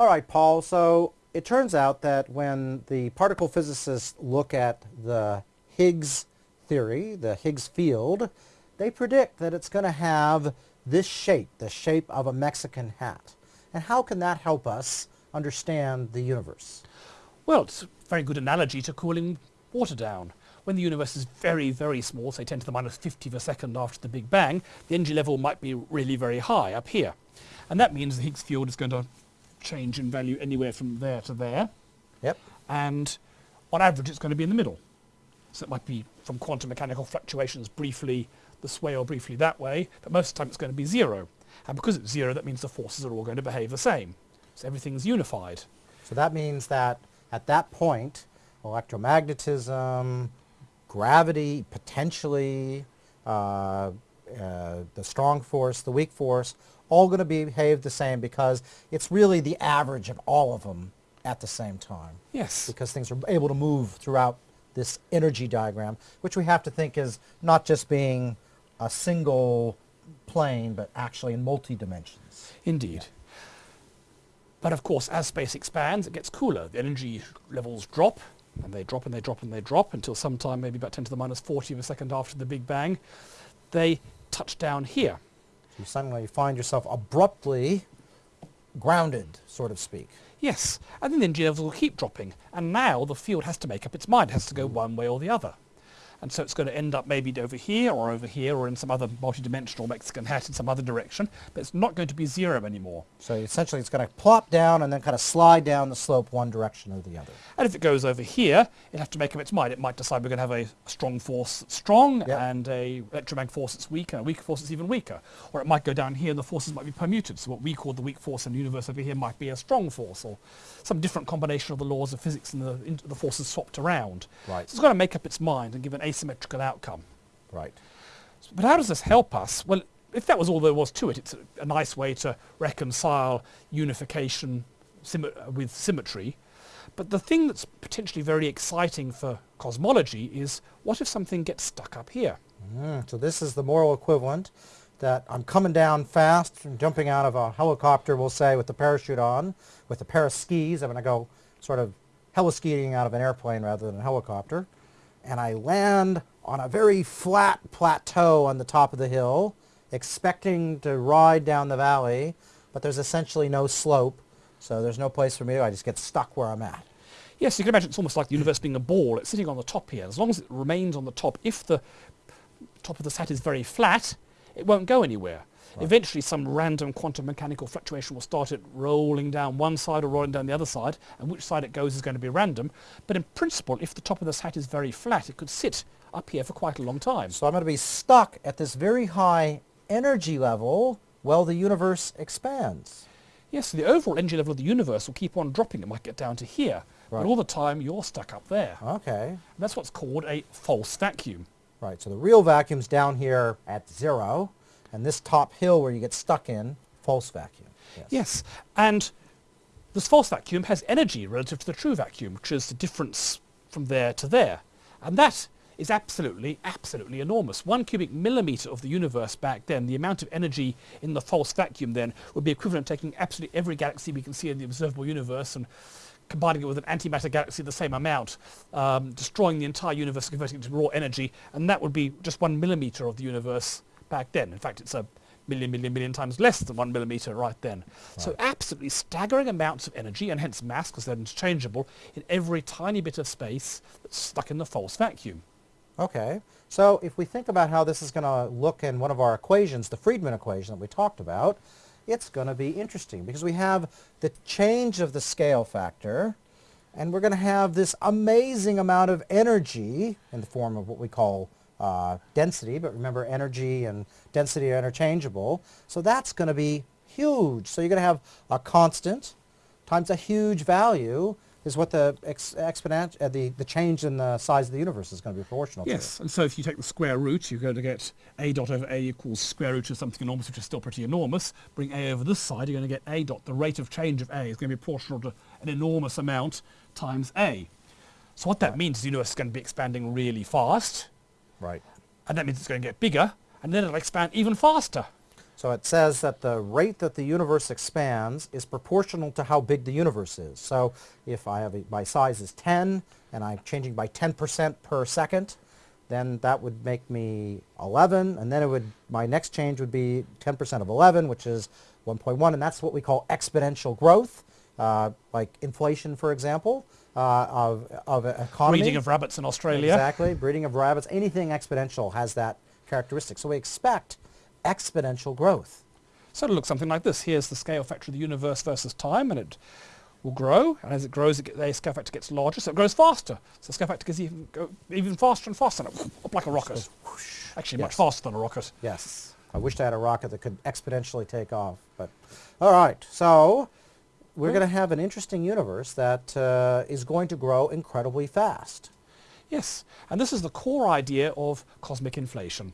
All right, Paul. So it turns out that when the particle physicists look at the Higgs theory, the Higgs field, they predict that it's going to have this shape, the shape of a Mexican hat. And how can that help us understand the universe? Well, it's a very good analogy to cooling water down. When the universe is very, very small, say 10 to the minus 50 of a second after the Big Bang, the energy level might be really very high up here. And that means the Higgs field is going to change in value anywhere from there to there. Yep. And on average, it's going to be in the middle. So it might be from quantum mechanical fluctuations briefly this way or briefly that way, but most of the time it's going to be zero. And because it's zero, that means the forces are all going to behave the same. So everything's unified. So that means that at that point, electromagnetism, gravity, potentially, uh, uh, the strong force, the weak force, all going to behave the same because it's really the average of all of them at the same time. Yes. Because things are able to move throughout this energy diagram, which we have to think is not just being a single plane, but actually in multi-dimensions. Indeed. Yeah. But of course, as space expands, it gets cooler. The energy levels drop, and they drop and they drop and they drop until sometime maybe about 10 to the minus 40 of a second after the Big Bang. They touch down here. So you suddenly find yourself abruptly grounded, so to speak. Yes, and then the energy levels will keep dropping, and now the field has to make up its mind, it has to go one way or the other and so it's going to end up maybe over here or over here or in some other multi-dimensional Mexican hat in some other direction, but it's not going to be zero anymore. So essentially it's going to plop down and then kind of slide down the slope one direction or the other. And if it goes over here, it'll have to make up its mind. It might decide we're going to have a strong force that's strong yep. and a electromagnetic force that's weak and a weak force that's even weaker. Or it might go down here and the forces might be permuted. So what we call the weak force in the universe over here might be a strong force or some different combination of the laws of physics and the, the forces swapped around. Right. So it's got to make up its mind and give an asymmetrical outcome. Right. But how does this help us? Well, if that was all there was to it, it's a, a nice way to reconcile unification with symmetry. But the thing that's potentially very exciting for cosmology is what if something gets stuck up here? Mm, so this is the moral equivalent that I'm coming down fast and jumping out of a helicopter, we'll say, with the parachute on, with a pair of skis. I'm going to go sort of heliskiing out of an airplane rather than a helicopter and I land on a very flat plateau on the top of the hill, expecting to ride down the valley, but there's essentially no slope, so there's no place for me to, I just get stuck where I'm at. Yes, you can imagine it's almost like the universe being a ball. It's sitting on the top here. As long as it remains on the top, if the top of the sat is very flat, it won't go anywhere. Right. Eventually some random quantum mechanical fluctuation will start it rolling down one side or rolling down the other side, and which side it goes is going to be random. But in principle, if the top of this hat is very flat, it could sit up here for quite a long time. So I'm going to be stuck at this very high energy level while the universe expands. Yes, so the overall energy level of the universe will keep on dropping. It might get down to here. Right. But all the time, you're stuck up there. Okay. And that's what's called a false vacuum. Right, so the real vacuum's down here at zero, and this top hill where you get stuck in, false vacuum. Yes. yes. And this false vacuum has energy relative to the true vacuum, which is the difference from there to there. And that is absolutely, absolutely enormous. One cubic millimetre of the universe back then, the amount of energy in the false vacuum then would be equivalent to taking absolutely every galaxy we can see in the observable universe and combining it with an antimatter galaxy the same amount, um, destroying the entire universe, converting it to raw energy, and that would be just one millimetre of the universe back then. In fact, it's a million, million, million times less than one millimeter right then. Right. So absolutely staggering amounts of energy, and hence mass, because they're interchangeable, in every tiny bit of space that's stuck in the false vacuum. Okay. So if we think about how this is going to look in one of our equations, the Friedmann equation that we talked about, it's going to be interesting because we have the change of the scale factor, and we're going to have this amazing amount of energy in the form of what we call uh, density, but remember energy and density are interchangeable. So that's going to be huge. So you're going to have a constant times a huge value is what the ex exponent, uh, the, the change in the size of the universe is going to be proportional to. yes, to. and so if you take the square root, you're going to get a dot over a equals square root of something enormous, which is still pretty enormous. Bring a over this side, you're going to get a dot. The rate of change of a is going to be proportional to an enormous amount times a. So what that right. means is the universe is going to be expanding really fast. Right and that means it's going to get bigger, and then it'll expand even faster. So it says that the rate that the universe expands is proportional to how big the universe is. So if I have a, my size is 10 and I'm changing by 10% per second, then that would make me 11, and then it would my next change would be 10% of 11, which is 1.1, and that's what we call exponential growth, uh, like inflation, for example, uh, of of an economy. Breeding of rabbits in Australia. Exactly, breeding of rabbits. Anything exponential has that characteristic. So we expect exponential growth. So it'll look something like this. Here's the scale factor of the universe versus time, and it will grow, and as it grows, it get, the scale factor gets larger, so it grows faster. So the scale factor gets even, go even faster and faster, and it, up like a rocket. Actually, much faster than a rocket. Yes. I wished I had a rocket that could exponentially take off. But all right, so we're going to have an interesting universe that uh, is going to grow incredibly fast. Yes, and this is the core idea of cosmic inflation.